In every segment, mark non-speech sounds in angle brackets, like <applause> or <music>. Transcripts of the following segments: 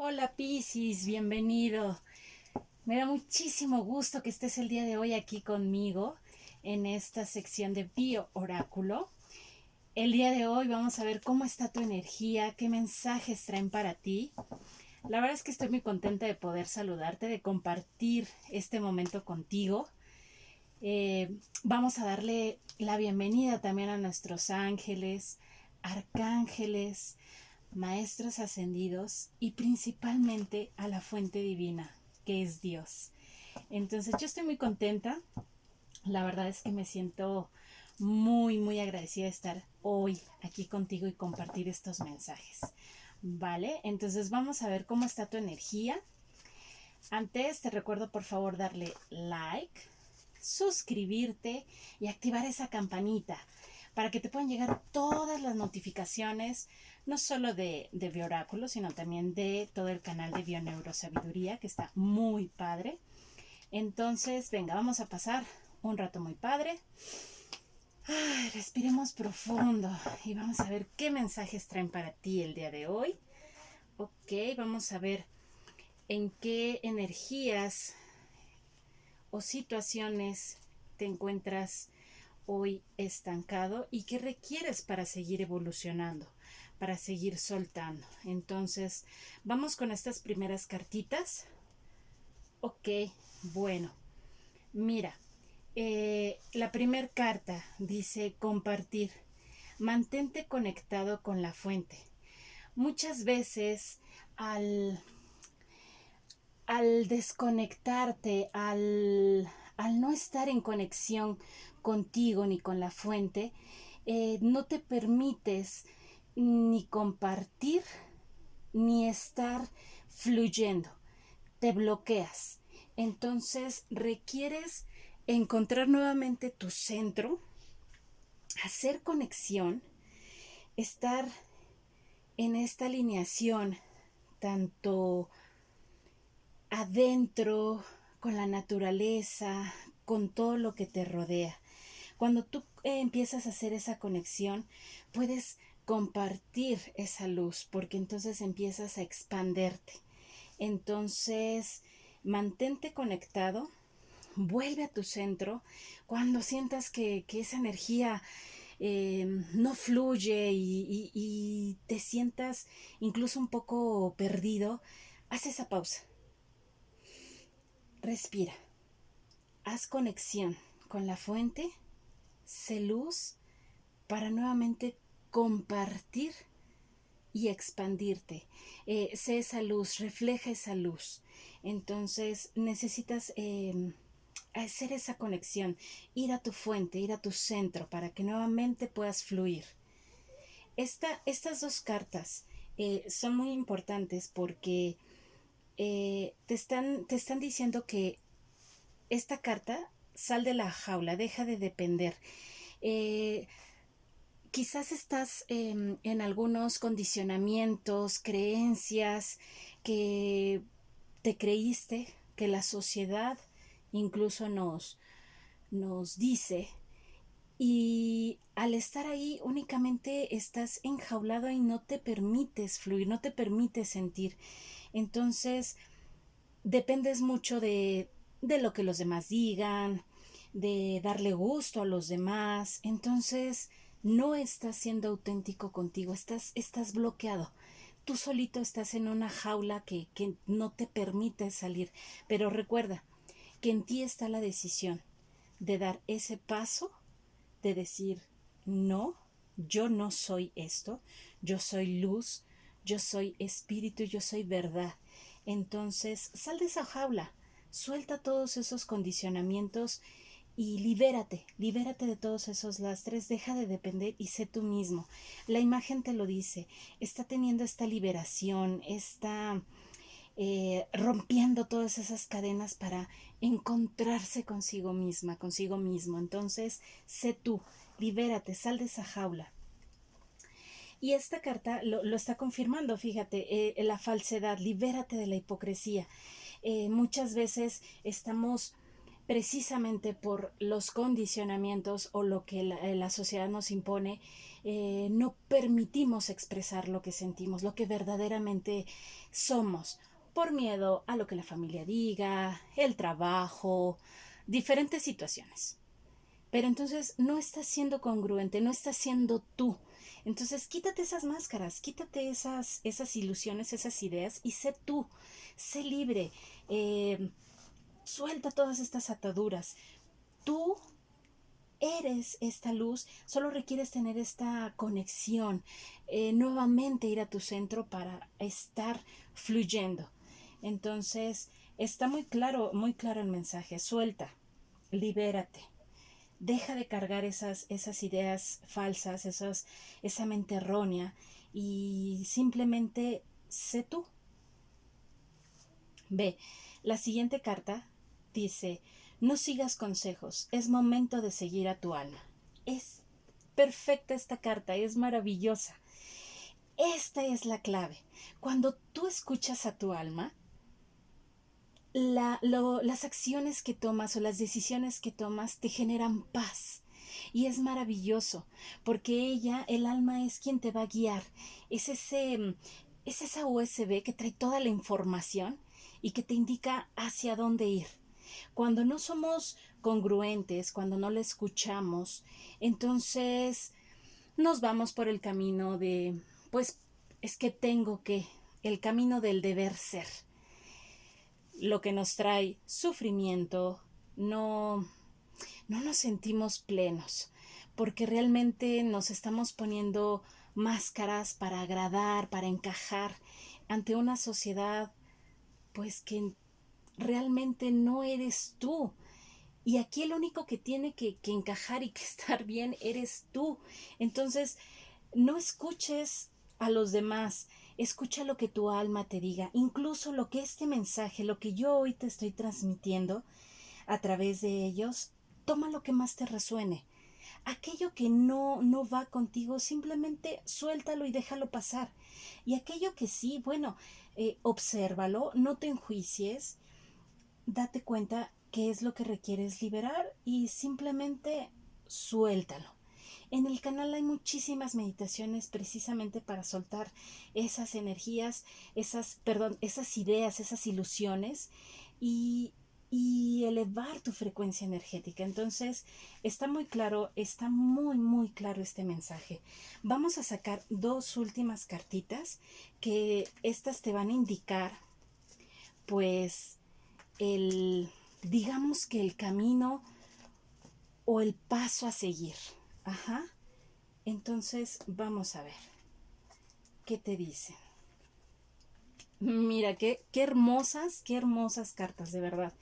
Hola Piscis, bienvenido. Me da muchísimo gusto que estés el día de hoy aquí conmigo en esta sección de Bio Oráculo. El día de hoy vamos a ver cómo está tu energía, qué mensajes traen para ti. La verdad es que estoy muy contenta de poder saludarte, de compartir este momento contigo. Eh, vamos a darle la bienvenida también a nuestros ángeles, arcángeles, maestros ascendidos y principalmente a la fuente divina, que es Dios. Entonces yo estoy muy contenta. La verdad es que me siento muy, muy agradecida de estar hoy aquí contigo y compartir estos mensajes. ¿Vale? Entonces vamos a ver cómo está tu energía. Antes te recuerdo por favor darle like, suscribirte y activar esa campanita para que te puedan llegar todas las notificaciones no solo de, de Bioráculo, sino también de todo el canal de Bioneurosabiduría, que está muy padre. Entonces, venga, vamos a pasar un rato muy padre. respiremos profundo y vamos a ver qué mensajes traen para ti el día de hoy. Ok, vamos a ver en qué energías o situaciones te encuentras hoy estancado y qué requieres para seguir evolucionando para seguir soltando. Entonces, vamos con estas primeras cartitas. Ok, bueno, mira, eh, la primera carta dice compartir. Mantente conectado con la fuente. Muchas veces al, al desconectarte, al, al no estar en conexión contigo ni con la fuente, eh, no te permites ni compartir, ni estar fluyendo. Te bloqueas. Entonces requieres encontrar nuevamente tu centro, hacer conexión, estar en esta alineación, tanto adentro, con la naturaleza, con todo lo que te rodea. Cuando tú eh, empiezas a hacer esa conexión, puedes compartir esa luz, porque entonces empiezas a expanderte. Entonces, mantente conectado, vuelve a tu centro cuando sientas que, esa energía em, no fluye y, y, te sientas incluso un poco perdido, haz esa pausa. Respira. Haz conexión con la fuente, sé luz para nuevamente compartir y expandirte. Eh, sé esa luz, refleja esa luz. Entonces necesitas em, hacer esa conexión, ir a tu fuente, ir a tu centro para que nuevamente puedas fluir. Esta, estas dos cartas eh, son muy importantes porque eh, te, están, te están diciendo que esta carta sal de la jaula, deja de depender quizás estás em, en algunos condicionamientos, creencias que te creíste, que la sociedad incluso nos, nos dice. Y al estar ahí únicamente estás enjaulado y no te permites fluir, no te permites sentir. Entonces, dependes mucho de, de lo que los demás digan, de darle gusto a los demás. Entonces, no estás siendo auténtico contigo, estás, estás bloqueado. Tú solito estás en una jaula que, que no te permite salir. Pero recuerda que en ti está la decisión de dar ese paso, de decir, no, yo no soy esto, yo soy luz, yo soy espíritu, yo soy verdad. Entonces, sal de esa jaula, suelta todos esos condicionamientos y libérate, libérate de todos esos lastres, deja de depender y sé tú mismo. La imagen te lo dice, está teniendo esta liberación, está eh, rompiendo todas esas cadenas para encontrarse consigo misma, consigo mismo. Entonces, sé tú, libérate, sal de esa jaula. Y esta carta lo, está confirmando, fíjate, eh, la falsedad, libérate de la hipocresía. Eh, muchas veces estamos precisamente por los condicionamientos o lo que la, sociedad nos impone, eh, no permitimos expresar lo que sentimos, lo que verdaderamente somos, por miedo a lo que la familia diga, el trabajo, diferentes situaciones. Pero entonces no estás siendo congruente, no estás siendo tú. Entonces quítate esas máscaras, quítate esas, esas ilusiones, esas ideas y sé tú, sé libre. Eh, Suelta todas estas ataduras. Tú eres esta luz, solo requieres tener esta conexión, eh, nuevamente ir a tu centro para estar fluyendo. Entonces, está muy claro, muy claro el mensaje. Suelta, libérate. Deja de cargar esas, esas ideas falsas, esas, esa mente errónea y simplemente sé tú. Ve, la siguiente carta dice, no sigas consejos, es momento de seguir a tu alma. Es perfecta esta carta, es maravillosa. Esta es la clave. Cuando tú escuchas a tu alma, las acciones que tomas o las decisiones que tomas te generan paz. Y es maravilloso, porque ella, el alma, es quien te va a guiar. Es ese, es esa USB que trae toda la información y que te indica hacia dónde ir. Cuando no somos congruentes, cuando no la escuchamos, entonces nos vamos por el camino de, pues, es que tengo que, el camino del deber ser, lo que nos trae sufrimiento, no, no nos sentimos plenos, porque realmente nos estamos poniendo máscaras para agradar, para encajar ante una sociedad, pues que realmente no eres tú. Y aquí el único que tiene que, encajar y que <laughs> estar bien eres tú. Entonces, no escuches a los demás, escucha lo que tu alma te diga, incluso lo que este mensaje, lo que yo hoy te estoy transmitiendo a través de ellos, toma lo que más te resuene. Aquello que no, no va contigo, simplemente suéltalo y déjalo pasar. Y aquello que sí, bueno, eh, obsérvalo, no te enjuicies, date cuenta qué es lo que requieres liberar y simplemente suéltalo. En el canal hay muchísimas meditaciones precisamente para soltar esas energías, esas, perdón, esas ideas, esas ilusiones y, y elevar tu frecuencia energética. Entonces, está muy claro, está muy, muy claro este mensaje. Vamos a sacar dos últimas cartitas que estas te van a indicar, pues, el, digamos que el camino o el paso a seguir. Ajá. Entonces, vamos a ver. ¿Qué te dicen? Mira, qué, qué hermosas, qué hermosas cartas, de verdad.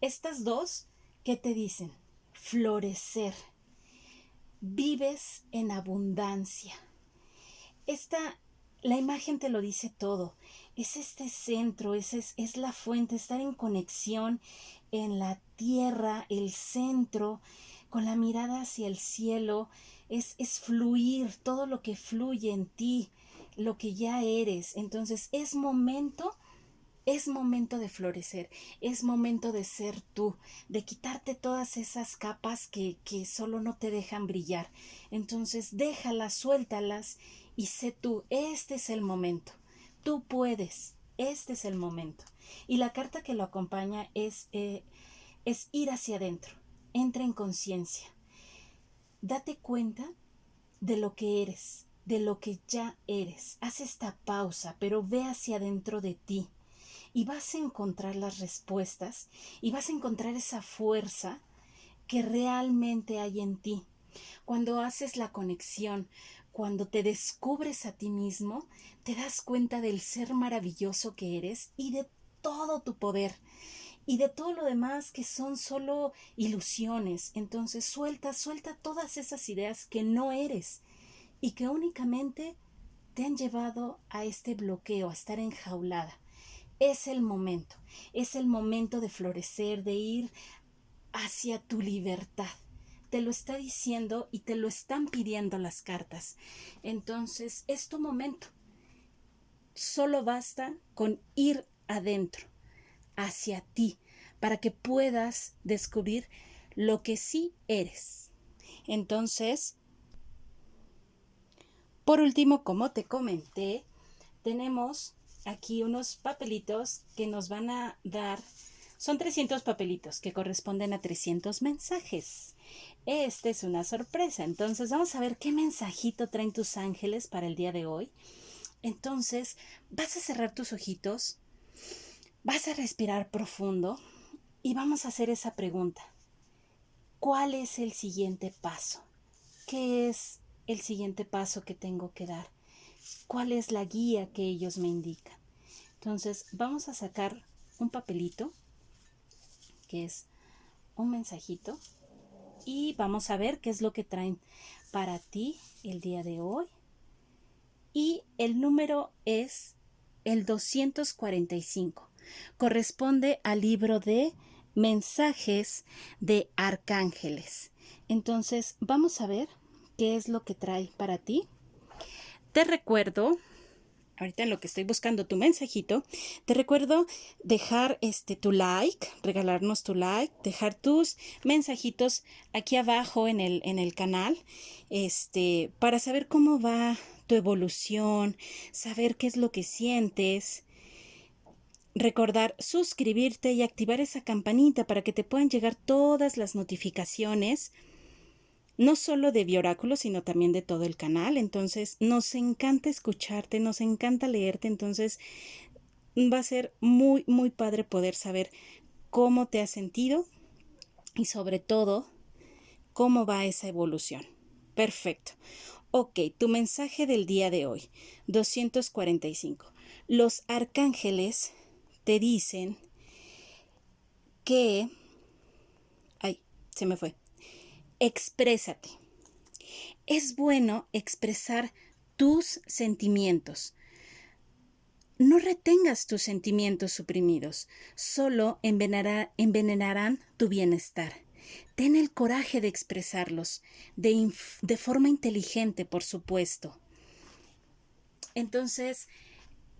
Estas dos, ¿qué te dicen? Florecer. Vives en abundancia. Esta, la imagen te lo dice todo es este centro, es, es, la fuente, estar en conexión en la tierra, el centro, con la mirada hacia el cielo, es, es fluir todo lo que fluye en ti, lo que ya eres. Entonces es momento es momento de florecer, es momento de ser tú, de quitarte todas esas capas que, que, solo no te dejan brillar. Entonces déjalas, suéltalas y sé tú, este es el momento. Tú puedes. Este es el momento. Y la carta que lo acompaña es, eh, es ir hacia adentro. Entra en conciencia. Date cuenta de lo que eres, de lo que ya eres. Haz esta pausa, pero ve hacia adentro de ti. Y vas a encontrar las respuestas y vas a encontrar esa fuerza que realmente hay en ti. Cuando haces la conexión cuando te descubres a ti mismo, te das cuenta del ser maravilloso que eres y de todo tu poder y de todo lo demás que son solo ilusiones. Entonces suelta, suelta todas esas ideas que no eres y que únicamente te han llevado a este bloqueo, a estar enjaulada. Es el momento, es el momento de florecer, de ir hacia tu libertad te lo está diciendo y te lo están pidiendo las cartas. Entonces, es tu momento. Solo basta con ir adentro, hacia ti, para que puedas descubrir lo que sí eres. Entonces, por último, como te comenté, tenemos aquí unos papelitos que nos van a dar, son 300 papelitos que corresponden a 300 mensajes. Esta es una sorpresa, entonces vamos a ver qué mensajito traen tus ángeles para el día de hoy. Entonces, vas a cerrar tus ojitos, vas a respirar profundo y vamos a hacer esa pregunta. ¿Cuál es el siguiente paso? ¿Qué es el siguiente paso que tengo que dar? ¿Cuál es la guía que ellos me indican? Entonces, vamos a sacar un papelito, que es un mensajito, y vamos a ver qué es lo que traen para ti el día de hoy. Y el número es el 245. Corresponde al libro de mensajes de arcángeles. Entonces, vamos a ver qué es lo que trae para ti. Te recuerdo, ahorita en lo que estoy buscando tu mensajito, te recuerdo dejar este tu like, regalarnos tu like, dejar tus mensajitos aquí abajo en el, en el canal, este, para saber cómo va tu evolución, saber qué es lo que sientes, recordar suscribirte y activar esa campanita para que te puedan llegar todas las notificaciones, no solo de Bioráculo, sino también de todo el canal. Entonces, nos encanta escucharte, nos encanta leerte, entonces va a ser muy, muy padre poder saber cómo te has sentido y sobre todo cómo va esa evolución. Perfecto. Ok, tu mensaje del día de hoy, 245. Los arcángeles te dicen que... Ay, se me fue. Exprésate. Es bueno expresar tus sentimientos. No retengas tus sentimientos suprimidos, solo envenenarán tu bienestar. Ten el coraje de expresarlos, de, forma inteligente, por supuesto. Entonces,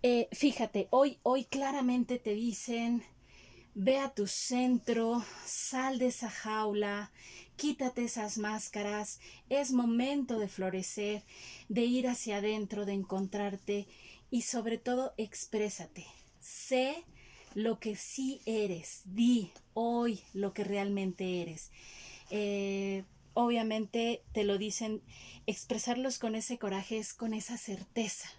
eh, fíjate, hoy, hoy claramente te dicen, ve a tu centro, sal de esa jaula, quítate esas máscaras, es momento de florecer, de ir hacia adentro, de encontrarte y sobre todo exprésate. Sé lo que sí eres, di hoy lo que realmente eres. Eh, obviamente te lo dicen, expresarlos con ese coraje es con esa certeza,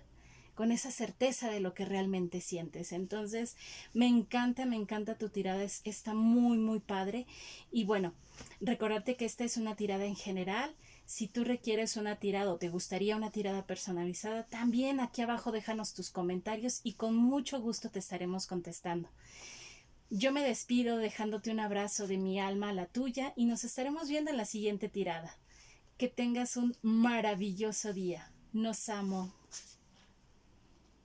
con esa certeza de lo que realmente sientes. Entonces, me encanta, me encanta tu tirada, está muy, muy padre. Y bueno, recordarte que esta es una tirada en general. Si tú requieres una tirada o te gustaría una tirada personalizada, también aquí abajo déjanos tus comentarios y con mucho gusto te estaremos contestando. Yo me despido dejándote un abrazo de mi alma a la tuya y nos estaremos viendo en la siguiente tirada. Que tengas un maravilloso día. Nos amo.